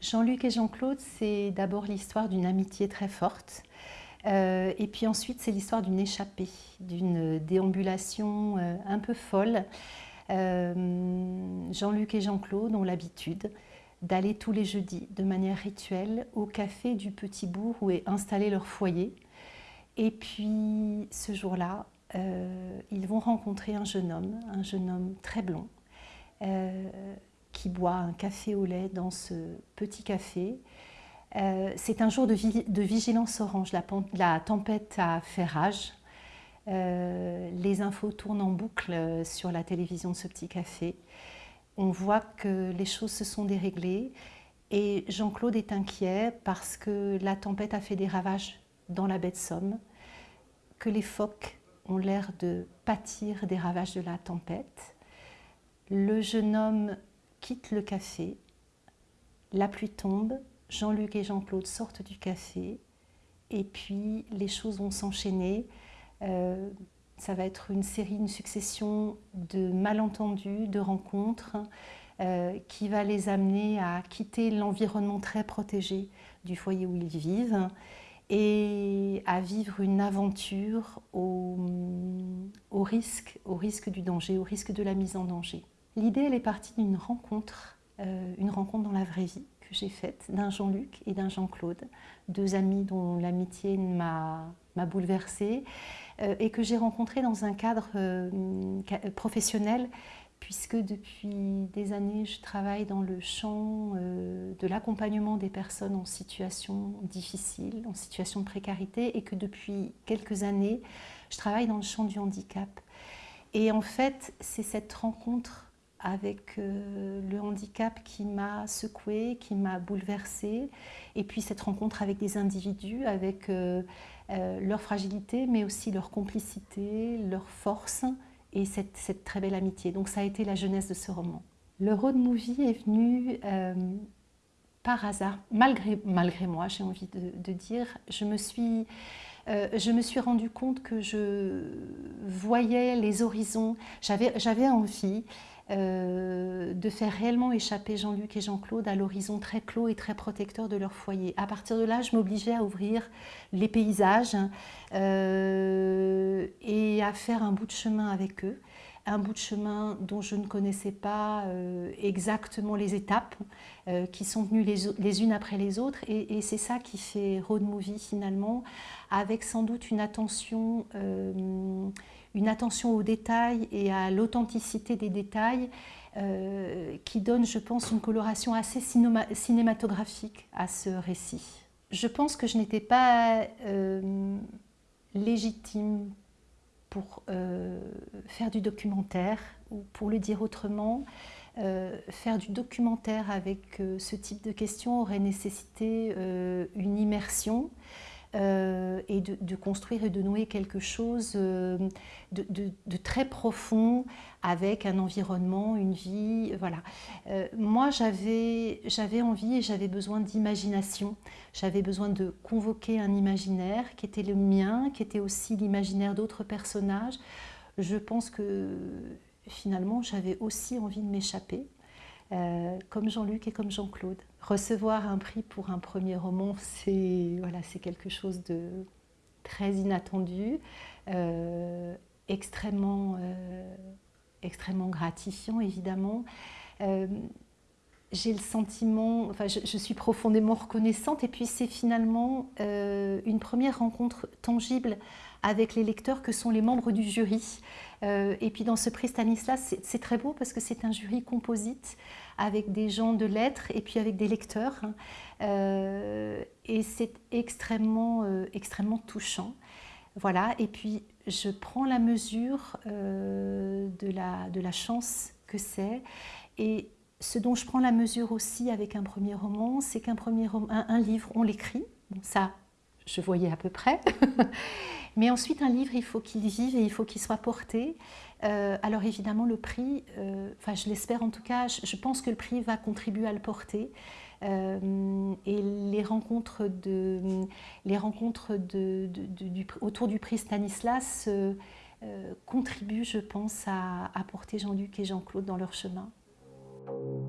Jean-Luc et Jean-Claude, c'est d'abord l'histoire d'une amitié très forte. Euh, et puis ensuite, c'est l'histoire d'une échappée, d'une déambulation euh, un peu folle. Euh, Jean-Luc et Jean-Claude ont l'habitude d'aller tous les jeudis, de manière rituelle, au café du Petit Bourg où est installé leur foyer. Et puis, ce jour-là, ils vont rencontrer un jeune homme, un jeune homme très blond, qui boit un café au lait dans ce petit café. Euh, c'est un jour de, vigilance orange, la, tempête a fait rage. Euh, les infos tournent en boucle euh, sur la télévision de ce petit café. On voit que les choses se sont déréglées et Jean-Claude est inquiet parce que la tempête a fait des ravages dans la baie de Somme, que les phoques ont l'air de pâtir des ravages de la tempête. Le jeune homme quitte le café, la pluie tombe, Jean-Luc et Jean-Claude sortent du café et puis les choses vont s'enchaîner. Euh, ça va être une série, une succession de malentendus, de rencontres euh, qui va les amener à quitter l'environnement très protégé du foyer où ils vivent et à vivre une aventure au, risque du danger, au risque de la mise en danger. L'idée, elle est partie d'une rencontre, euh, une rencontre dans la vraie vie que j'ai faite d'un Jean-Luc et d'un Jean-Claude, deux amis dont l'amitié m'a bouleversée euh, et que j'ai rencontrés dans un cadre euh, professionnel puisque depuis des années, je travaille dans le champ de l'accompagnement des personnes en situation difficile, en situation de précarité, et que depuis quelques années, je travaille dans le champ du handicap. Et en fait, c'est cette rencontre avec euh, le handicap qui m'a secouée, qui m'a bouleversée, et puis cette rencontre avec des individus, avec euh, euh, leur fragilité, mais aussi leur complicité, leur force, et cette, très belle amitié. Donc ça a été la jeunesse de ce roman. Le road movie est venu par hasard, malgré, moi, j'ai envie de, dire. Je me suis... rendu compte que je voyais les horizons, j'avais envie euh, de faire réellement échapper Jean-Luc et Jean-Claude à l'horizon très clos et très protecteur de leur foyer. À partir de là, je m'obligeais à ouvrir les paysages euh, et à faire un bout de chemin avec eux un bout de chemin dont je ne connaissais pas euh, exactement les étapes, qui sont venues les, unes après les autres. Et, c'est ça qui fait Road Movie finalement, avec sans doute une attention une attention aux détails et à l'authenticité des détails euh, qui donne, je pense, une coloration assez cinématographique à ce récit. Je pense que je n'étais pas euh, légitime pour euh, faire du documentaire, ou pour le dire autrement, faire du documentaire avec ce type de questions aurait nécessité une immersion, euh, et de, construire et de nouer quelque chose euh, de, très profond avec un environnement, une vie, voilà. Euh, moi, j'avais envie et j'avais besoin d'imagination. J'avais besoin de convoquer un imaginaire qui était le mien, qui était aussi l'imaginaire d'autres personnages. Je pense que finalement, j'avais aussi envie de m'échapper euh, comme Jean-Luc et comme Jean-Claude. Recevoir un prix pour un premier roman, c'est voilà, quelque chose de très inattendu, euh, extrêmement, euh, extrêmement gratifiant évidemment. J'ai le sentiment, enfin je, suis profondément reconnaissante et puis c'est finalement une première rencontre tangible avec les lecteurs que sont les membres du jury. Euh, et puis dans ce prix Stanislas, c'est très beau parce que c'est un jury composite avec des gens de lettres et puis avec des lecteurs. Euh, et c'est extrêmement, euh, extrêmement touchant. Voilà, et puis je prends la mesure de, la, de la chance que c'est. Et ce dont je prends la mesure aussi avec un premier roman, c'est qu'un premier un, livre, on l'écrit. Ça, je voyais à peu près. Mais ensuite, un livre, il faut qu'il vive et il faut qu'il soit porté. Euh, alors évidemment, le prix, euh, enfin je l'espère en tout cas, je, pense que le prix va contribuer à le porter. Euh, et les rencontres, autour du prix Stanislas contribuent, je pense, à porter Jean-Luc et Jean-Claude dans leur chemin. thank you.